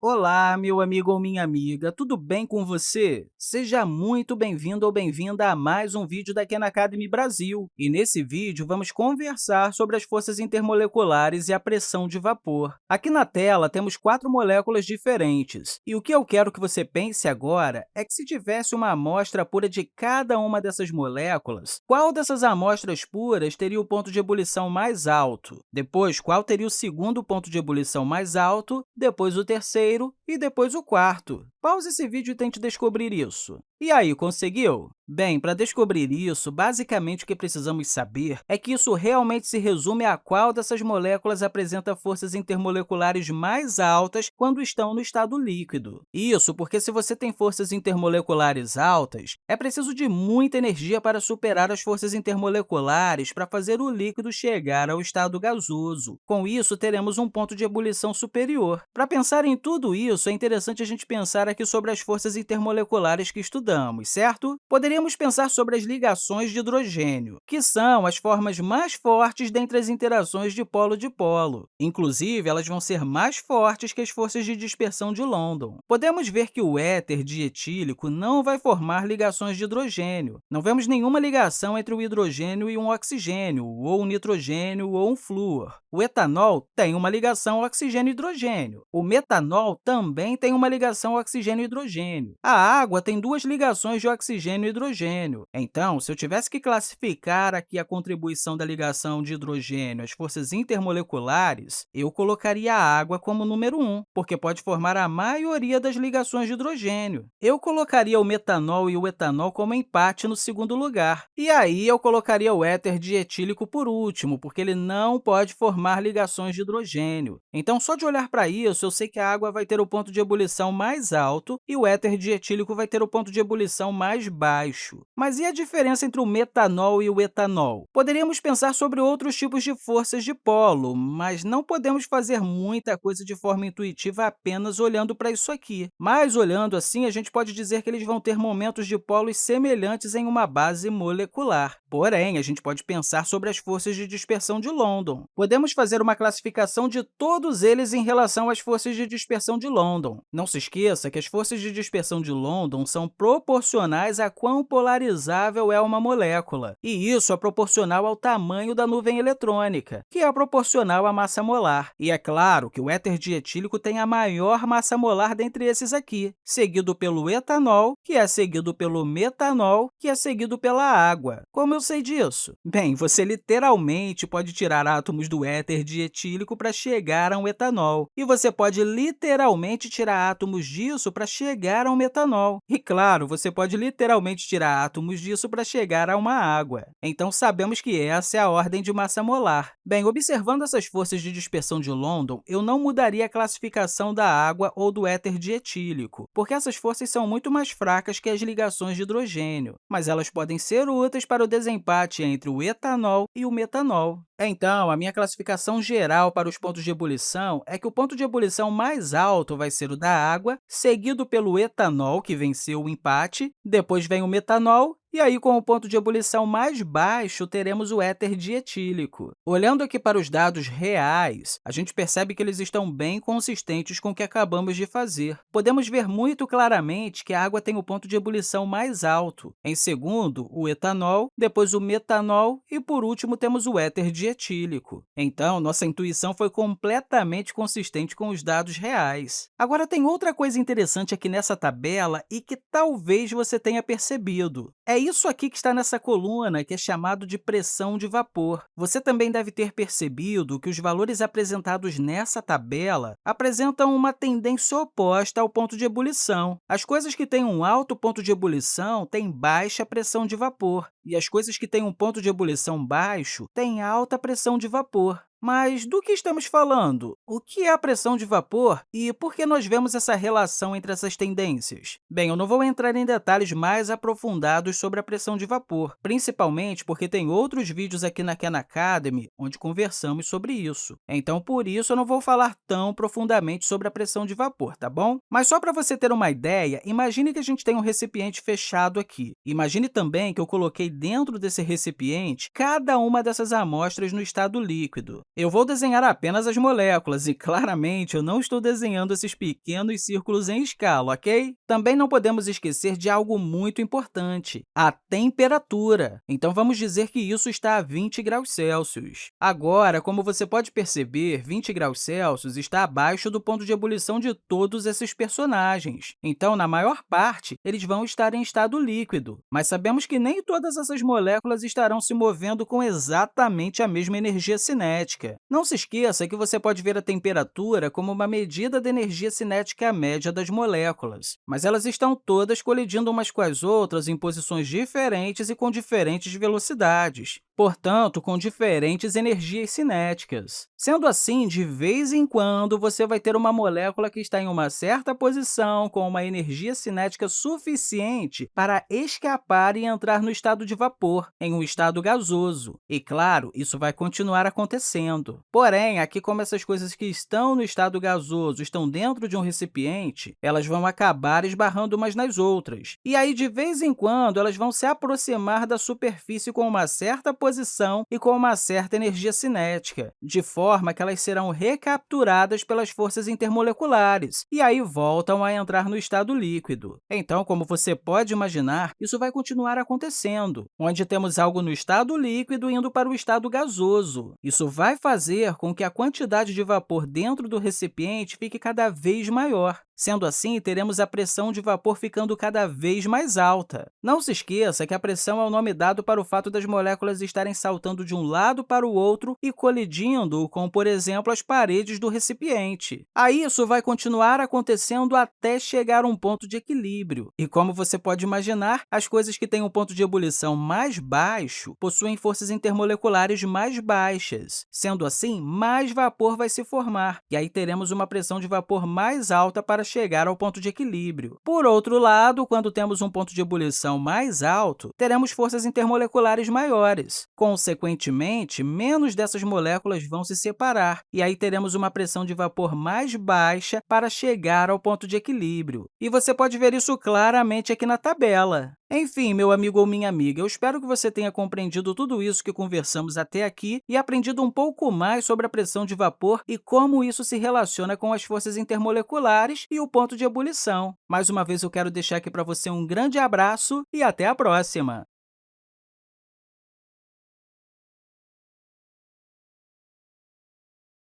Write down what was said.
Olá, meu amigo ou minha amiga, tudo bem com você? Seja muito bem-vindo ou bem-vinda a mais um vídeo da Khan Academy Brasil. E nesse vídeo, vamos conversar sobre as forças intermoleculares e a pressão de vapor. Aqui na tela, temos quatro moléculas diferentes. E o que eu quero que você pense agora é que se tivesse uma amostra pura de cada uma dessas moléculas, qual dessas amostras puras teria o ponto de ebulição mais alto? Depois, qual teria o segundo ponto de ebulição mais alto? Depois, o terceiro terceiro e depois o quarto. Pause esse vídeo e tente descobrir isso. E aí, conseguiu? Bem, para descobrir isso, basicamente o que precisamos saber é que isso realmente se resume a qual dessas moléculas apresenta forças intermoleculares mais altas quando estão no estado líquido. Isso porque, se você tem forças intermoleculares altas, é preciso de muita energia para superar as forças intermoleculares para fazer o líquido chegar ao estado gasoso. Com isso, teremos um ponto de ebulição superior. Para pensar em tudo isso, é interessante a gente pensar aqui sobre as forças intermoleculares que estudamos certo? Poderíamos pensar sobre as ligações de hidrogênio, que são as formas mais fortes dentre as interações de polo-dipolo. Inclusive, elas vão ser mais fortes que as forças de dispersão de London. Podemos ver que o éter dietílico não vai formar ligações de hidrogênio. Não vemos nenhuma ligação entre o hidrogênio e um oxigênio, ou um nitrogênio ou um flúor. O etanol tem uma ligação oxigênio-hidrogênio. O metanol também tem uma ligação oxigênio-hidrogênio. A água tem duas ligações ligações de oxigênio e hidrogênio. Então, se eu tivesse que classificar aqui a contribuição da ligação de hidrogênio às forças intermoleculares, eu colocaria a água como número 1, porque pode formar a maioria das ligações de hidrogênio. Eu colocaria o metanol e o etanol como empate no segundo lugar. E aí, eu colocaria o éter dietílico por último, porque ele não pode formar ligações de hidrogênio. Então, só de olhar para isso, eu sei que a água vai ter o ponto de ebulição mais alto e o éter dietílico vai ter o ponto de ebulição mais baixo. Mas e a diferença entre o metanol e o etanol? Poderíamos pensar sobre outros tipos de forças de polo, mas não podemos fazer muita coisa de forma intuitiva apenas olhando para isso aqui. Mas, olhando assim, a gente pode dizer que eles vão ter momentos de polos semelhantes em uma base molecular. Porém, a gente pode pensar sobre as forças de dispersão de London. Podemos fazer uma classificação de todos eles em relação às forças de dispersão de London. Não se esqueça que as forças de dispersão de London são proporcionais a quão polarizável é uma molécula, e isso é proporcional ao tamanho da nuvem eletrônica, que é proporcional à massa molar. E é claro que o éter dietílico tem a maior massa molar dentre esses aqui, seguido pelo etanol, que é seguido pelo metanol, que é seguido pela água. Como eu sei disso? Bem, você literalmente pode tirar átomos do éter dietílico para chegar a um etanol, e você pode literalmente tirar átomos disso para chegar a um metanol. E, claro, você pode literalmente tirar átomos disso para chegar a uma água. Então, sabemos que essa é a ordem de massa molar. Bem, observando essas forças de dispersão de London, eu não mudaria a classificação da água ou do éter dietílico, porque essas forças são muito mais fracas que as ligações de hidrogênio, mas elas podem ser úteis para o desempate entre o etanol e o metanol. Então, a minha classificação geral para os pontos de ebulição é que o ponto de ebulição mais alto vai ser o da água, seguido pelo etanol, que venceu o empate, depois vem o metanol e aí, com o ponto de ebulição mais baixo, teremos o éter dietílico. Olhando aqui para os dados reais, a gente percebe que eles estão bem consistentes com o que acabamos de fazer. Podemos ver muito claramente que a água tem o ponto de ebulição mais alto. Em segundo, o etanol, depois o metanol e, por último, temos o éter dietílico. Então, nossa intuição foi completamente consistente com os dados reais. Agora, tem outra coisa interessante aqui nessa tabela e que talvez você tenha percebido. É é isso aqui que está nessa coluna, que é chamado de pressão de vapor. Você também deve ter percebido que os valores apresentados nessa tabela apresentam uma tendência oposta ao ponto de ebulição. As coisas que têm um alto ponto de ebulição têm baixa pressão de vapor, e as coisas que têm um ponto de ebulição baixo têm alta pressão de vapor. Mas do que estamos falando? O que é a pressão de vapor e por que nós vemos essa relação entre essas tendências? Bem, eu não vou entrar em detalhes mais aprofundados sobre a pressão de vapor, principalmente porque tem outros vídeos aqui na Khan Academy onde conversamos sobre isso. Então, por isso, eu não vou falar tão profundamente sobre a pressão de vapor, tá bom? Mas só para você ter uma ideia, imagine que a gente tem um recipiente fechado aqui. Imagine também que eu coloquei dentro desse recipiente cada uma dessas amostras no estado líquido. Eu vou desenhar apenas as moléculas e, claramente, eu não estou desenhando esses pequenos círculos em escala, ok? Também não podemos esquecer de algo muito importante, a temperatura. Então, vamos dizer que isso está a 20 graus Celsius. Agora, como você pode perceber, 20 graus Celsius está abaixo do ponto de ebulição de todos esses personagens. Então, na maior parte, eles vão estar em estado líquido. Mas sabemos que nem todas essas moléculas estarão se movendo com exatamente a mesma energia cinética. Não se esqueça que você pode ver a temperatura como uma medida da energia cinética média das moléculas, mas elas estão todas colidindo umas com as outras em posições diferentes e com diferentes velocidades portanto, com diferentes energias cinéticas. Sendo assim, de vez em quando, você vai ter uma molécula que está em uma certa posição com uma energia cinética suficiente para escapar e entrar no estado de vapor, em um estado gasoso. E, claro, isso vai continuar acontecendo. Porém, aqui como essas coisas que estão no estado gasoso estão dentro de um recipiente, elas vão acabar esbarrando umas nas outras. E aí, de vez em quando, elas vão se aproximar da superfície com uma certa posição e com uma certa energia cinética, de forma que elas serão recapturadas pelas forças intermoleculares e aí voltam a entrar no estado líquido. Então, como você pode imaginar, isso vai continuar acontecendo, onde temos algo no estado líquido indo para o estado gasoso. Isso fazer com que a quantidade de vapor dentro do recipiente fique cada vez maior. Sendo assim, teremos a pressão de vapor ficando cada vez mais alta. Não se esqueça que a pressão é o nome dado para o fato das moléculas estarem saltando de um lado para o outro e colidindo com, por exemplo, as paredes do recipiente. Aí, isso vai continuar acontecendo até chegar a um ponto de equilíbrio. E, como você pode imaginar, as coisas que têm um ponto de ebulição mais baixo possuem forças intermoleculares mais baixas. Sendo assim, mais vapor vai se formar, e aí teremos uma pressão de vapor mais alta para chegar ao ponto de equilíbrio. Por outro lado, quando temos um ponto de ebulição mais alto, teremos forças intermoleculares maiores. Consequentemente, menos dessas moléculas vão se separar, e aí teremos uma pressão de vapor mais baixa para chegar ao ponto de equilíbrio. E você pode ver isso claramente aqui na tabela. Enfim, meu amigo ou minha amiga, eu espero que você tenha compreendido tudo isso que conversamos até aqui e aprendido um pouco mais sobre a pressão de vapor e como isso se relaciona com as forças intermoleculares e o ponto de ebulição. Mais uma vez, eu quero deixar aqui para você um grande abraço e até a próxima!